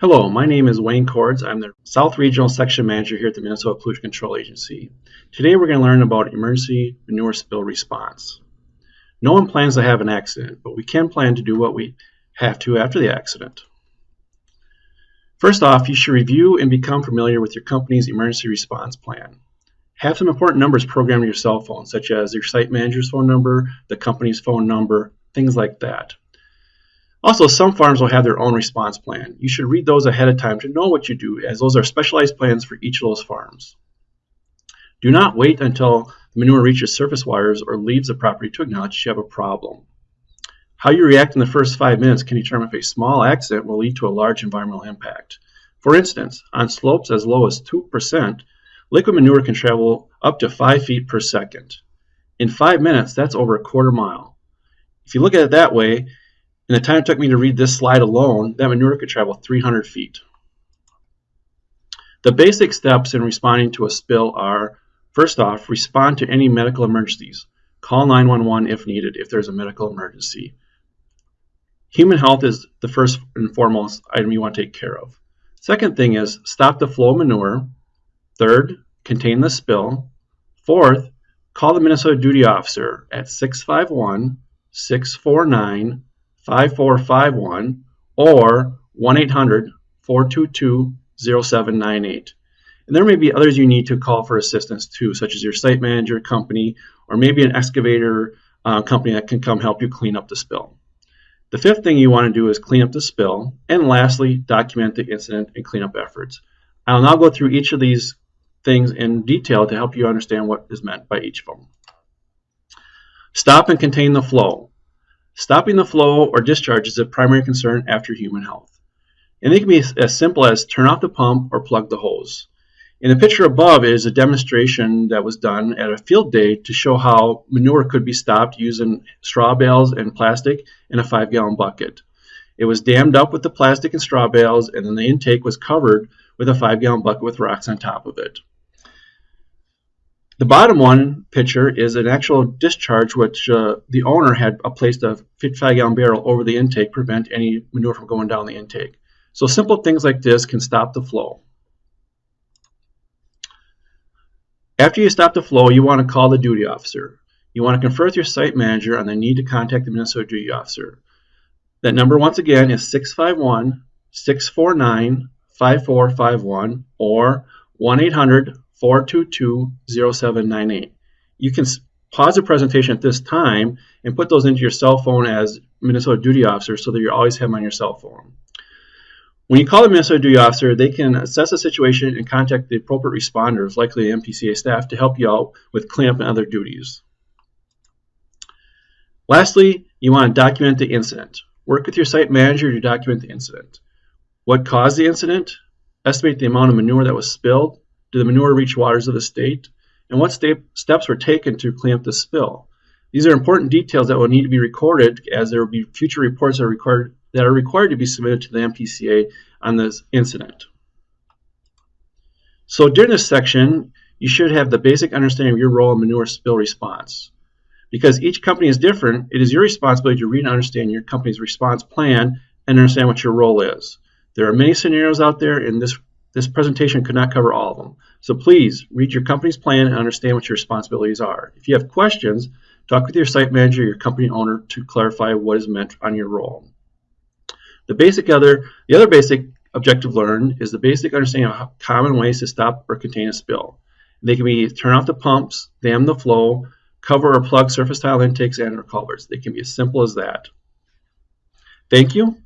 Hello, my name is Wayne Cords. I'm the South Regional Section Manager here at the Minnesota Pollution Control Agency. Today we're going to learn about emergency manure spill response. No one plans to have an accident, but we can plan to do what we have to after the accident. First off, you should review and become familiar with your company's emergency response plan. Have some important numbers programmed in your cell phone, such as your site manager's phone number, the company's phone number, things like that. Also, some farms will have their own response plan. You should read those ahead of time to know what you do, as those are specialized plans for each of those farms. Do not wait until the manure reaches surface wires or leaves the property to acknowledge you have a problem. How you react in the first five minutes can determine if a small accident will lead to a large environmental impact. For instance, on slopes as low as 2%, liquid manure can travel up to 5 feet per second. In 5 minutes, that's over a quarter mile. If you look at it that way, in the time it took me to read this slide alone, that manure could travel 300 feet. The basic steps in responding to a spill are, first off, respond to any medical emergencies. Call 911 if needed, if there's a medical emergency. Human health is the first and foremost item you want to take care of. Second thing is stop the flow of manure. Third, contain the spill. Fourth, call the Minnesota duty officer at 651 649 5451 or 1 800 422 0798. And there may be others you need to call for assistance too, such as your site manager company or maybe an excavator uh, company that can come help you clean up the spill. The fifth thing you want to do is clean up the spill. And lastly, document the incident and cleanup efforts. I'll now go through each of these things in detail to help you understand what is meant by each of them. Stop and contain the flow. Stopping the flow or discharge is a primary concern after human health. And it can be as simple as turn off the pump or plug the hose. In the picture above is a demonstration that was done at a field day to show how manure could be stopped using straw bales and plastic in a five gallon bucket. It was dammed up with the plastic and straw bales and then the intake was covered with a five gallon bucket with rocks on top of it. The bottom one picture is an actual discharge which uh, the owner had placed a 55 gallon barrel over the intake to prevent any manure from going down the intake. So simple things like this can stop the flow. After you stop the flow, you want to call the duty officer. You want to confer with your site manager on the need to contact the Minnesota duty officer. That number once again is 651 649 5451 or 1 800 422-0798. You can pause the presentation at this time and put those into your cell phone as Minnesota duty officer so that you always have them on your cell phone. When you call the Minnesota duty officer, they can assess the situation and contact the appropriate responders, likely MPCA staff, to help you out with cleanup and other duties. Lastly, you want to document the incident. Work with your site manager to document the incident. What caused the incident? Estimate the amount of manure that was spilled did the manure reach waters of the state? And what steps were taken to clean up the spill? These are important details that will need to be recorded as there will be future reports that are required, that are required to be submitted to the MPCA on this incident. So during this section, you should have the basic understanding of your role in manure spill response. Because each company is different, it is your responsibility to read and understand your company's response plan and understand what your role is. There are many scenarios out there, and this this presentation could not cover all of them. So please read your company's plan and understand what your responsibilities are. If you have questions, talk with your site manager or your company owner to clarify what is meant on your role. The basic other, the other basic objective learned is the basic understanding of common ways to stop or contain a spill. They can be turn off the pumps, dam the flow, cover or plug surface tile intakes and or culverts. They can be as simple as that. Thank you.